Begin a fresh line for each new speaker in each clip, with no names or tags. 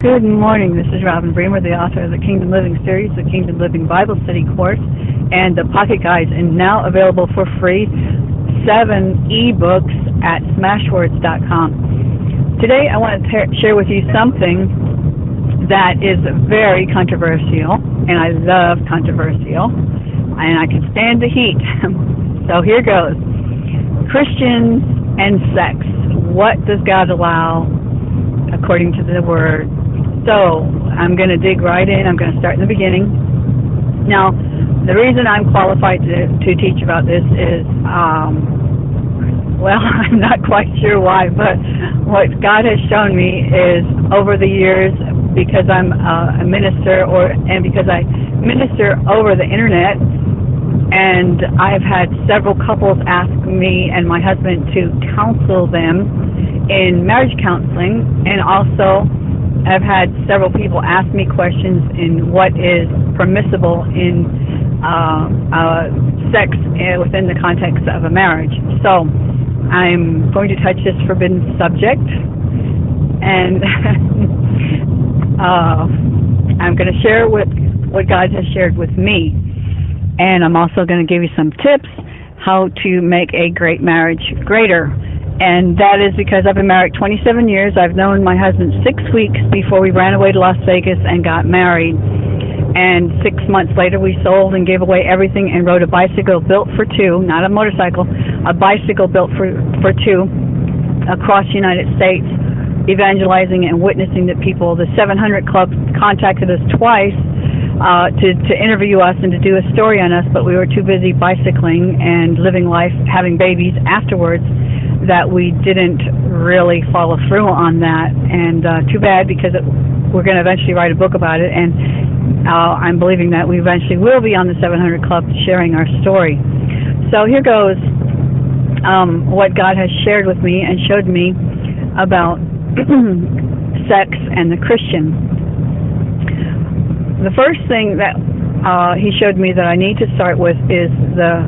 Good morning. This is Robin Bremer, the author of the Kingdom Living series, the Kingdom Living Bible Study course, and the Pocket Guides, and now available for free seven ebooks at smashwords.com. Today, I want to share with you something that is very controversial, and I love controversial, and I can stand the heat. so here goes Christians and sex. What does God allow according to the Word? So I'm going to dig right in. I'm going to start in the beginning. Now, the reason I'm qualified to, to teach about this is, um, well, I'm not quite sure why, but what God has shown me is over the years, because I'm uh, a minister, or and because I minister over the internet, and I've had several couples ask me and my husband to counsel them in marriage counseling, and also I've had several people ask me questions in what is permissible in uh, uh, sex within the context of a marriage. So I'm going to touch this forbidden subject, and uh, I'm going to share what what God has shared with me, and I'm also going to give you some tips how to make a great marriage greater and that is because I've been married 27 years. I've known my husband six weeks before we ran away to Las Vegas and got married. And six months later, we sold and gave away everything and rode a bicycle built for two, not a motorcycle, a bicycle built for for two, across the United States, evangelizing and witnessing to people. The 700 Club contacted us twice uh, to to interview us and to do a story on us, but we were too busy bicycling and living life, having babies afterwards that we didn't really follow through on that, and uh, too bad because it, we're going to eventually write a book about it, and uh, I'm believing that we eventually will be on the 700 Club sharing our story. So here goes um, what God has shared with me and showed me about sex and the Christian. The first thing that uh, he showed me that I need to start with is the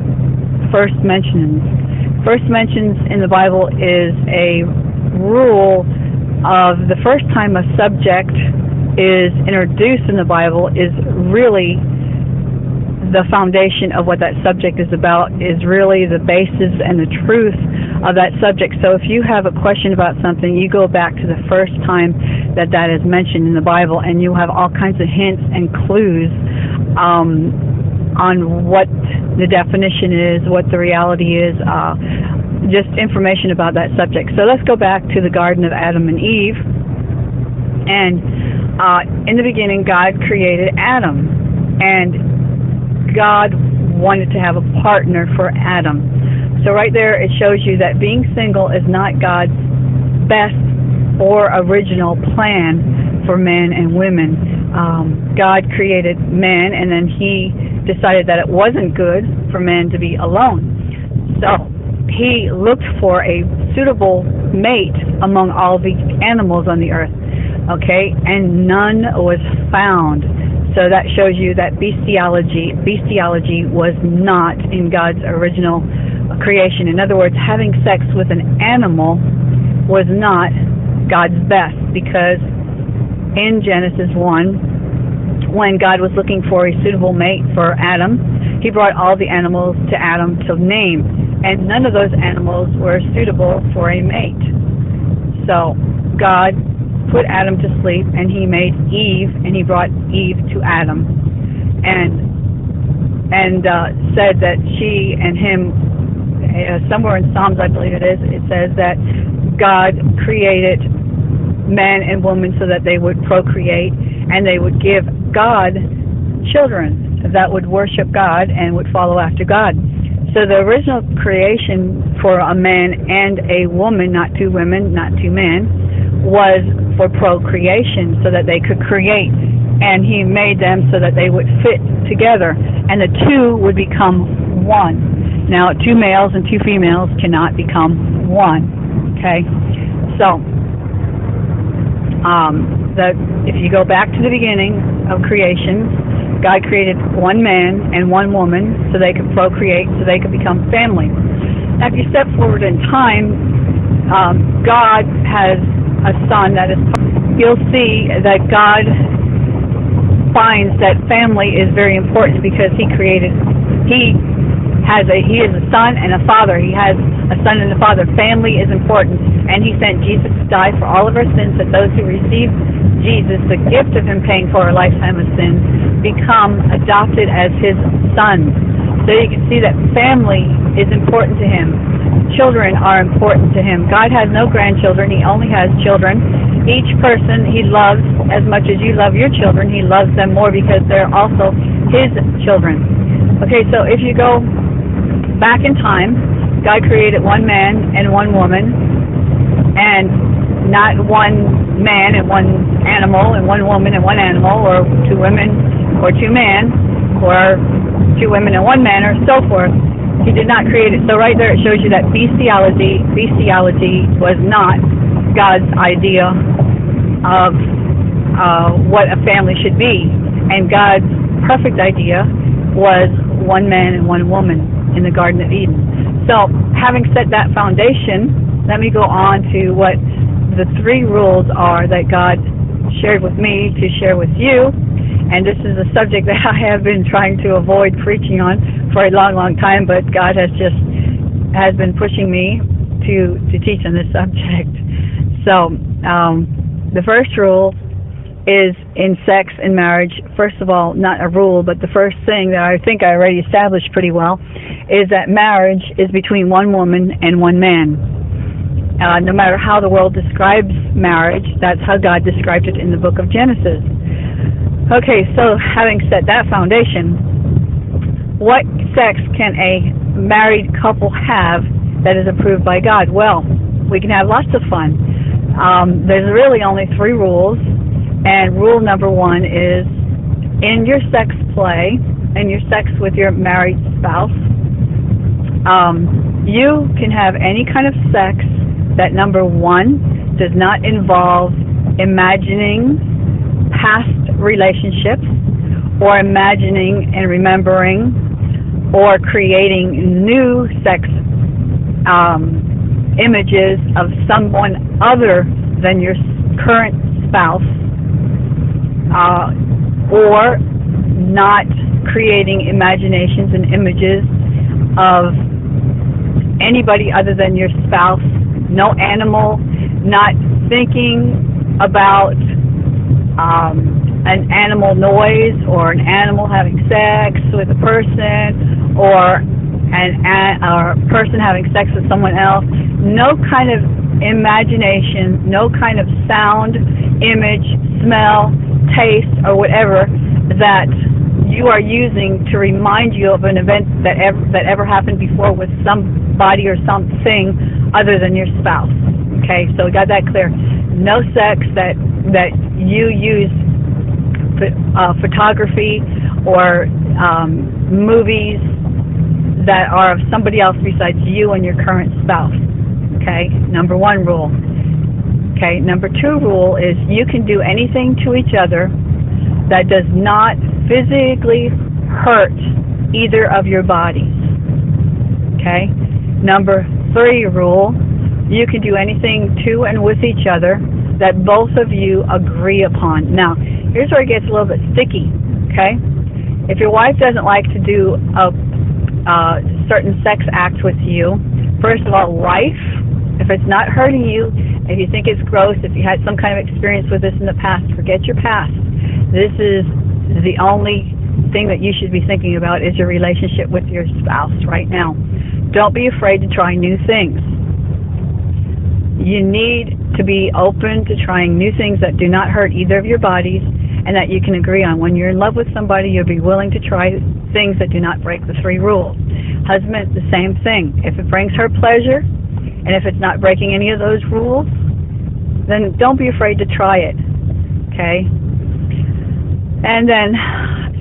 first mentions first mentions in the Bible is a rule of the first time a subject is introduced in the Bible is really the foundation of what that subject is about is really the basis and the truth of that subject. So if you have a question about something, you go back to the first time that that is mentioned in the Bible, and you have all kinds of hints and clues um, on what the definition is, what the reality is, uh, just information about that subject. So let's go back to the Garden of Adam and Eve. And uh, in the beginning, God created Adam, and God wanted to have a partner for Adam. So right there, it shows you that being single is not God's best or original plan for men and women. Um, God created man, and then He decided that it wasn't good for men to be alone. So he looked for a suitable mate among all the animals on the earth. Okay, and none was found. So that shows you that bestiality bestiality was not in God's original creation. In other words, having sex with an animal was not God's best because in Genesis 1 when God was looking for a suitable mate for Adam, he brought all the animals to Adam to name, and none of those animals were suitable for a mate. So God put Adam to sleep, and he made Eve, and he brought Eve to Adam, and and uh, said that she and him, uh, somewhere in Psalms, I believe it is, it says that God created man and woman so that they would procreate and they would give God children that would worship God and would follow after God. So the original creation for a man and a woman, not two women, not two men, was for procreation so that they could create. And he made them so that they would fit together and the two would become one. Now, two males and two females cannot become one. Okay? So, um, the, if you go back to the beginning of creation, God created one man and one woman so they could procreate, so they could become family. Now, if you step forward in time, um, God has a son that is you'll see that God finds that family is very important because he created he has a he is a son and a father. He has a son and a father. Family is important, and he sent Jesus die for all of our sins. That those who receive Jesus, the gift of Him paying for our lifetime of sins, become adopted as His sons. So you can see that family is important to Him. Children are important to Him. God has no grandchildren. He only has children. Each person He loves as much as you love your children. He loves them more because they're also His children. Okay, so if you go back in time, God created one man and one woman, and not one man and one animal, and one woman and one animal, or two women or two men, or two women and one man, or so forth. He did not create it. So right there, it shows you that bestiality, bestiality was not God's idea of uh, what a family should be, and God's perfect idea was one man and one woman in the Garden of Eden. So, having set that foundation, let me go on to what the three rules are that God shared with me to share with you. And this is a subject that I have been trying to avoid preaching on for a long, long time, but God has just has been pushing me to to teach on this subject. So, um, the first rule is in sex and marriage, first of all, not a rule, but the first thing that I think I already established pretty well is that marriage is between one woman and one man. Uh, no matter how the world describes marriage, that's how God described it in the book of Genesis. Okay, so having set that foundation, what sex can a married couple have that is approved by God? Well, we can have lots of fun. Um, there's really only three rules and rule number one is in your sex play in your sex with your married spouse, um, you can have any kind of sex that number one does not involve imagining past relationships or imagining and remembering or creating new sex um, images of someone other than your current spouse uh, or not creating imaginations and images of anybody other than your spouse, no animal, not thinking about um, an animal noise or an animal having sex with a person or an or a person having sex with someone else. No kind of imagination, no kind of sound, image, smell, taste, or whatever that you are using to remind you of an event that ever that ever happened before with somebody or something other than your spouse. Okay, so we got that clear. No sex that that you use uh, photography or um, movies that are of somebody else besides you and your current spouse. Okay, number one rule. Okay, number two rule is you can do anything to each other that does not physically hurt either of your bodies. Okay? Number three rule you can do anything to and with each other that both of you agree upon. Now, here's where it gets a little bit sticky. Okay? If your wife doesn't like to do a, a certain sex act with you, first of all, life, if it's not hurting you, if you think it's gross, if you had some kind of experience with this in the past, forget your past. This is the only thing that you should be thinking about is your relationship with your spouse right now. Don't be afraid to try new things. You need to be open to trying new things that do not hurt either of your bodies and that you can agree on. When you're in love with somebody, you'll be willing to try things that do not break the three rules. Husband, the same thing. If it brings her pleasure, and if it's not breaking any of those rules, then don't be afraid to try it. Okay? And then,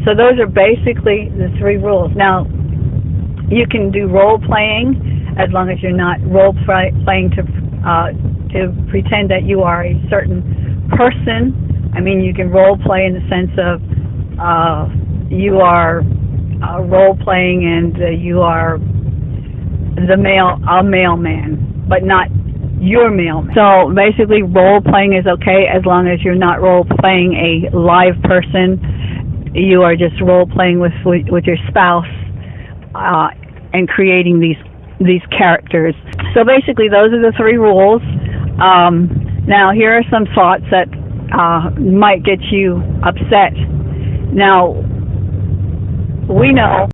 so those are basically the three rules. Now, you can do role playing as long as you're not role playing to uh, to pretend that you are a certain person. I mean, you can role play in the sense of uh, you are uh, role playing and uh, you are the male a mailman but not your mailman. So basically, role playing is okay as long as you're not role playing a live person. You are just role playing with with your spouse uh, and creating these these characters. So basically, those are the three rules. Um, now, here are some thoughts that uh, might get you upset. Now, we know